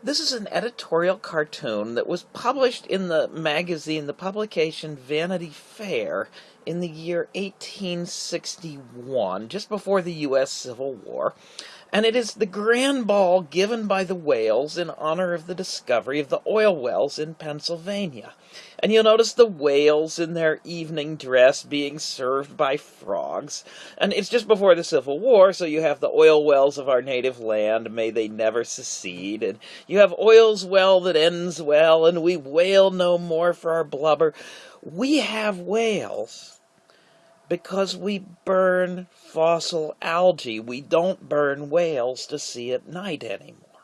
This is an editorial cartoon that was published in the magazine, the publication Vanity Fair, in the year 1861, just before the U.S. Civil War. And it is the grand ball given by the whales in honor of the discovery of the oil wells in Pennsylvania. And you'll notice the whales in their evening dress being served by frogs. And it's just before the Civil War, so you have the oil wells of our native land, may they never secede. And you have oil's well that ends well, and we wail no more for our blubber. We have whales because we burn fossil algae. We don't burn whales to see at night anymore.